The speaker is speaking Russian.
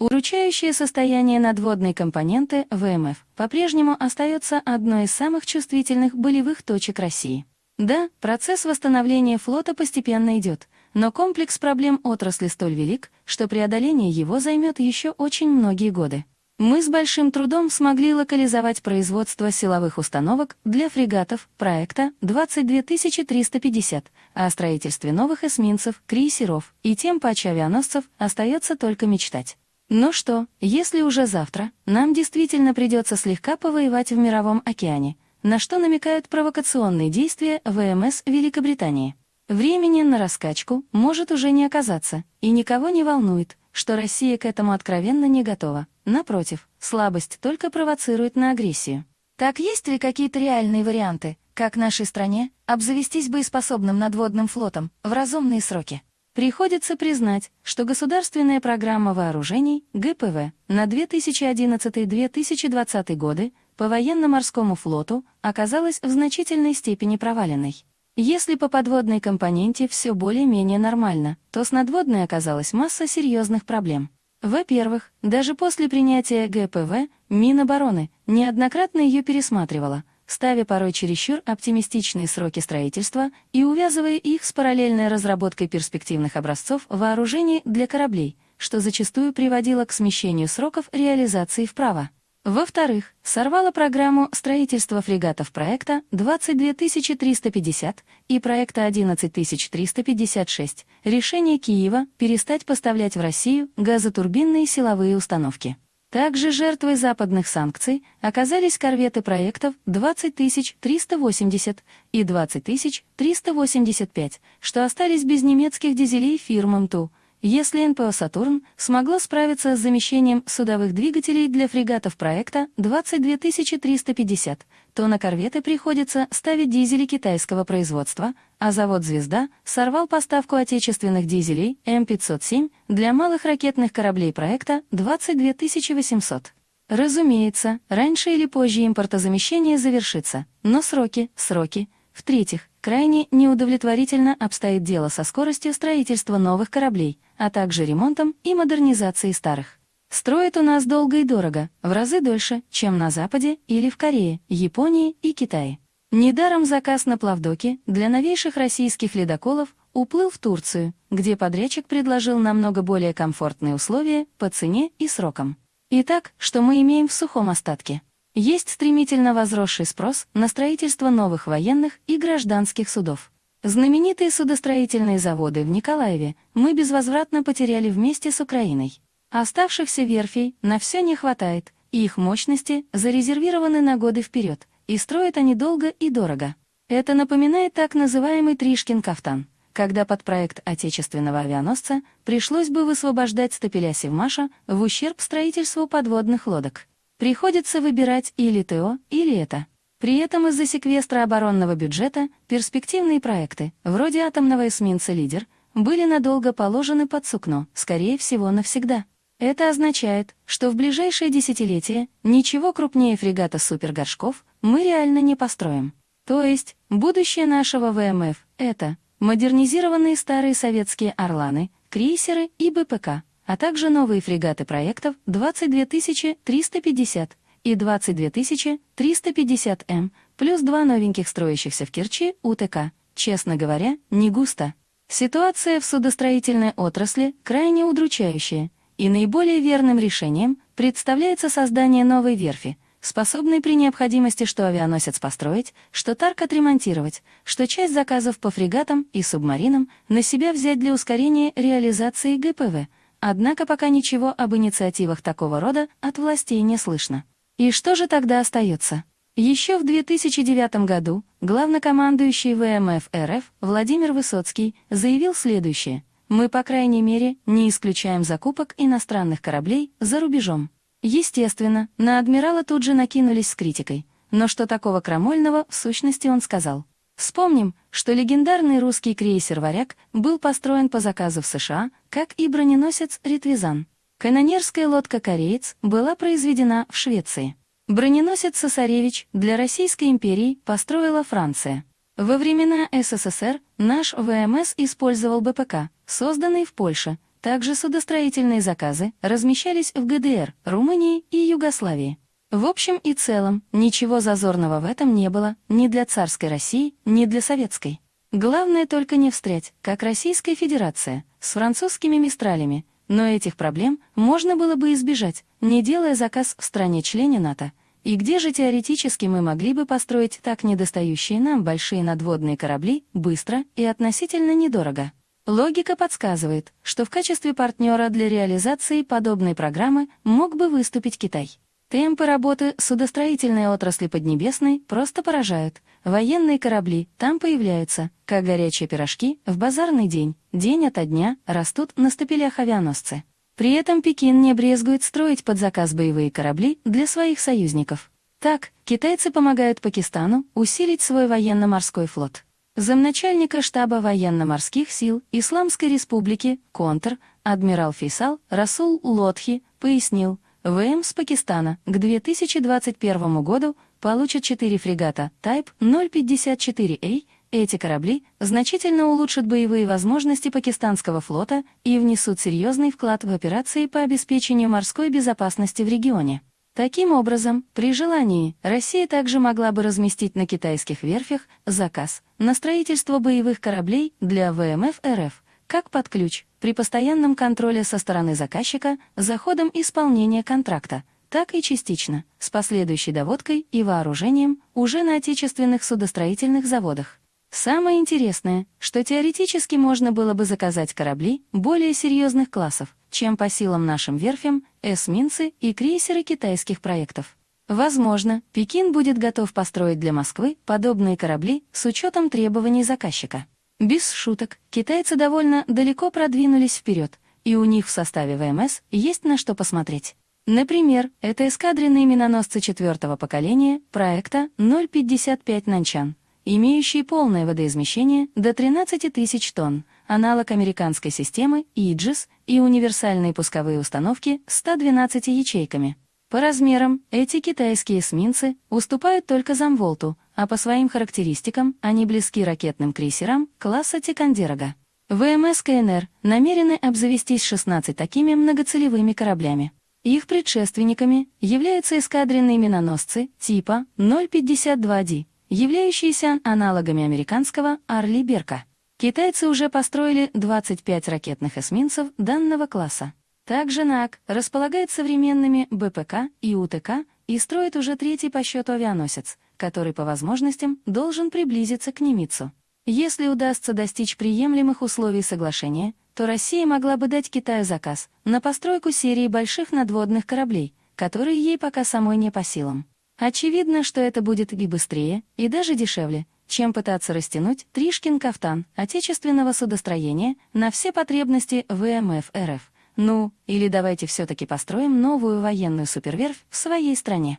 Уручающее состояние надводной компоненты ВМФ по-прежнему остается одной из самых чувствительных болевых точек России. Да, процесс восстановления флота постепенно идет, но комплекс проблем отрасли столь велик, что преодоление его займет еще очень многие годы. Мы с большим трудом смогли локализовать производство силовых установок для фрегатов проекта 22350, а о строительстве новых эсминцев, крейсеров и тем авианосцев остается только мечтать. Но что, если уже завтра нам действительно придется слегка повоевать в Мировом океане, на что намекают провокационные действия ВМС Великобритании? Времени на раскачку может уже не оказаться, и никого не волнует, что Россия к этому откровенно не готова. Напротив, слабость только провоцирует на агрессию. Так есть ли какие-то реальные варианты, как нашей стране обзавестись боеспособным надводным флотом в разумные сроки? Приходится признать, что государственная программа вооружений ГПВ на 2011-2020 годы по военно-морскому флоту оказалась в значительной степени проваленной. Если по подводной компоненте все более-менее нормально, то с надводной оказалась масса серьезных проблем. Во-первых, даже после принятия ГПВ Минобороны неоднократно ее пересматривала, ставя порой чересчур оптимистичные сроки строительства и увязывая их с параллельной разработкой перспективных образцов вооружений для кораблей, что зачастую приводило к смещению сроков реализации вправо. Во-вторых, сорвала программу строительства фрегатов проекта 22350 и проекта 11356 решение Киева перестать поставлять в Россию газотурбинные силовые установки. Также жертвой западных санкций оказались корветы проектов 20380 и 20385, что остались без немецких дизелей фирмам МТУ. Если НПО «Сатурн» смогла справиться с замещением судовых двигателей для фрегатов проекта 22350, то на корветы приходится ставить дизели китайского производства, а завод «Звезда» сорвал поставку отечественных дизелей М507 для малых ракетных кораблей проекта 22800. Разумеется, раньше или позже импортозамещение завершится, но сроки, сроки. В-третьих, крайне неудовлетворительно обстоит дело со скоростью строительства новых кораблей, а также ремонтом и модернизацией старых. Строят у нас долго и дорого, в разы дольше, чем на Западе или в Корее, Японии и Китае. Недаром заказ на плавдоки для новейших российских ледоколов уплыл в Турцию, где подрядчик предложил намного более комфортные условия по цене и срокам. Итак, что мы имеем в сухом остатке? Есть стремительно возросший спрос на строительство новых военных и гражданских судов. Знаменитые судостроительные заводы в Николаеве мы безвозвратно потеряли вместе с Украиной. Оставшихся верфей на все не хватает, и их мощности зарезервированы на годы вперед, и строят они долго и дорого. Это напоминает так называемый Тришкин кафтан, когда под проект отечественного авианосца пришлось бы высвобождать стапеля Севмаша в ущерб строительству подводных лодок. Приходится выбирать или ТО, или это. При этом из-за секвестра оборонного бюджета перспективные проекты, вроде атомного эсминца «Лидер», были надолго положены под сукно, скорее всего, навсегда. Это означает, что в ближайшие десятилетия ничего крупнее фрегата «Супергоршков» мы реально не построим. То есть, будущее нашего ВМФ — это модернизированные старые советские «Орланы», крейсеры и БПК, а также новые фрегаты проектов 22350 и 22350М, плюс два новеньких строящихся в Керчи УТК. Честно говоря, не густо. Ситуация в судостроительной отрасли крайне удручающая — и наиболее верным решением представляется создание новой верфи, способной при необходимости что авианосец построить, что тарк отремонтировать, что часть заказов по фрегатам и субмаринам на себя взять для ускорения реализации ГПВ. Однако пока ничего об инициативах такого рода от властей не слышно. И что же тогда остается? Еще в 2009 году главнокомандующий ВМФ РФ Владимир Высоцкий заявил следующее. Мы, по крайней мере, не исключаем закупок иностранных кораблей за рубежом. Естественно, на адмирала тут же накинулись с критикой. Но что такого крамольного, в сущности, он сказал. Вспомним, что легендарный русский крейсер «Варяг» был построен по заказу в США, как и броненосец «Ритвизан». Канонерская лодка «Кореец» была произведена в Швеции. Броненосец «Сосаревич» для Российской империи построила Франция. Во времена СССР наш ВМС использовал БПК, созданный в Польше, Также судостроительные заказы размещались в ГДР, Румынии и Югославии. В общем и целом, ничего зазорного в этом не было ни для царской России, ни для советской. Главное только не встрять, как Российская Федерация, с французскими мистралями, но этих проблем можно было бы избежать, не делая заказ в стране-члене НАТО. И где же теоретически мы могли бы построить так недостающие нам большие надводные корабли быстро и относительно недорого? Логика подсказывает, что в качестве партнера для реализации подобной программы мог бы выступить Китай. Темпы работы судостроительной отрасли Поднебесной просто поражают. Военные корабли там появляются, как горячие пирожки, в базарный день, день ото дня растут на стапелях авианосцы. При этом Пекин не брезгует строить под заказ боевые корабли для своих союзников. Так, китайцы помогают Пакистану усилить свой военно-морской флот. Замначальника штаба военно-морских сил Исламской Республики, контр, адмирал Фейсал Расул Лотхи, пояснил, ВМ с Пакистана к 2021 году получат 4 фрегата Type 054A. Эти корабли значительно улучшат боевые возможности пакистанского флота и внесут серьезный вклад в операции по обеспечению морской безопасности в регионе. Таким образом, при желании, Россия также могла бы разместить на китайских верфях заказ на строительство боевых кораблей для ВМФ РФ, как под ключ, при постоянном контроле со стороны заказчика за ходом исполнения контракта, так и частично, с последующей доводкой и вооружением уже на отечественных судостроительных заводах. Самое интересное, что теоретически можно было бы заказать корабли более серьезных классов, чем по силам нашим верфям, эсминцы и крейсеры китайских проектов. Возможно, Пекин будет готов построить для Москвы подобные корабли с учетом требований заказчика. Без шуток, китайцы довольно далеко продвинулись вперед, и у них в составе ВМС есть на что посмотреть. Например, это эскадренные миноносцы четвертого поколения проекта 055 «Нанчан», имеющие полное водоизмещение до 13 тысяч тонн, аналог американской системы «Иджис» и универсальные пусковые установки с 112 ячейками. По размерам эти китайские эсминцы уступают только Замволту, а по своим характеристикам они близки ракетным крейсерам класса Тикандерога. ВМС КНР намерены обзавестись 16 такими многоцелевыми кораблями. Их предшественниками являются эскадренные миноносцы типа 052D, являющиеся аналогами американского «Арли Берка». Китайцы уже построили 25 ракетных эсминцев данного класса. Также НАК располагает современными БПК и УТК и строит уже третий по счету авианосец, который по возможностям должен приблизиться к Немицу. Если удастся достичь приемлемых условий соглашения, то Россия могла бы дать Китаю заказ на постройку серии больших надводных кораблей, которые ей пока самой не по силам. Очевидно, что это будет и быстрее, и даже дешевле, чем пытаться растянуть Тришкин-Кафтан отечественного судостроения на все потребности ВМФ РФ – ну, или давайте все-таки построим новую военную суперверфь в своей стране.